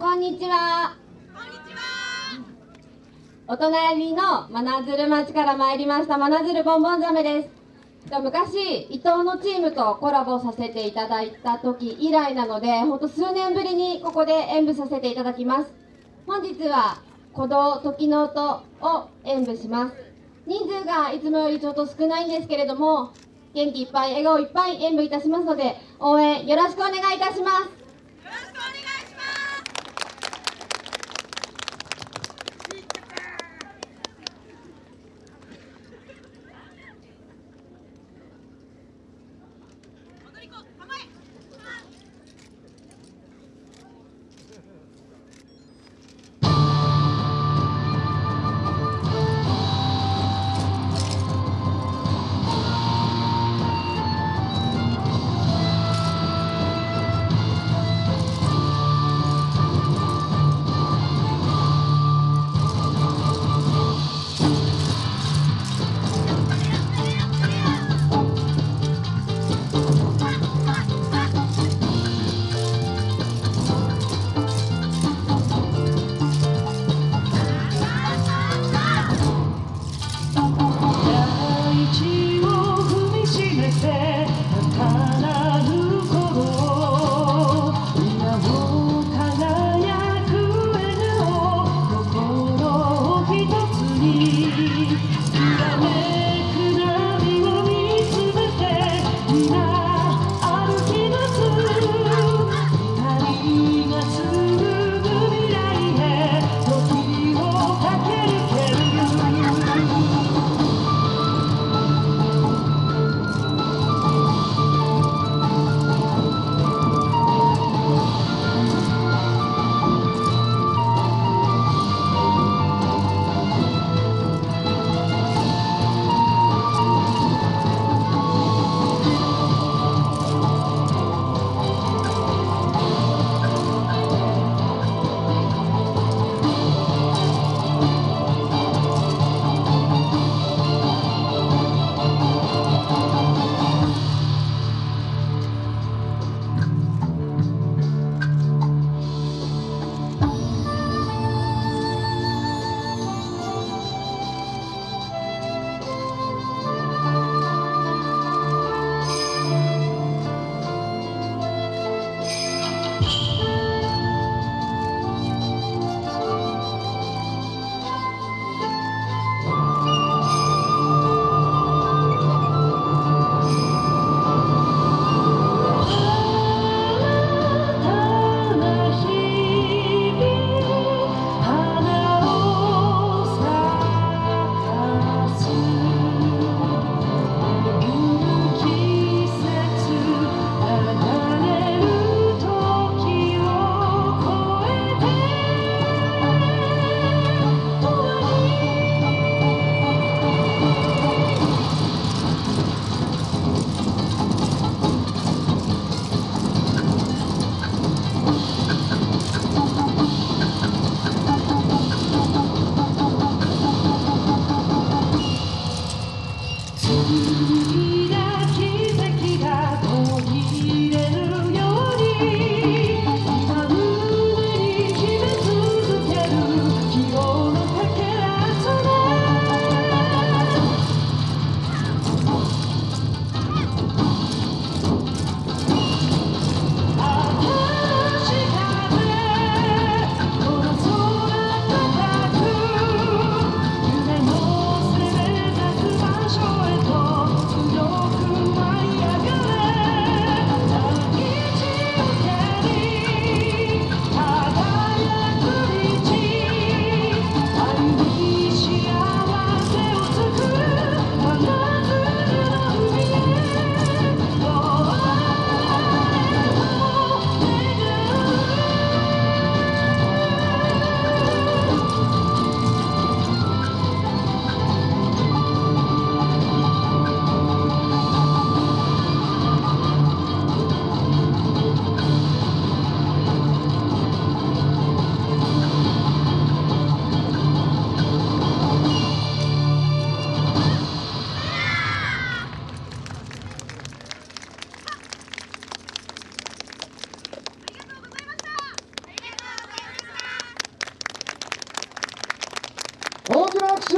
こんにちは。こんにちは。お隣の真鶴町から参りました真鶴ボンボンザメです。と昔伊藤のチームとコラボさせていただいた時以来なので本当数年ぶりにここで演舞させていただきます。本日は鼓動時の音を演舞します。人数がいつもよりちょっと少ないんですけれども元気いっぱい笑顔いっぱい演舞いたしますので応援よろしくお願いいたします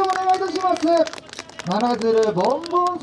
をお願いいたします。真鶴ボンボン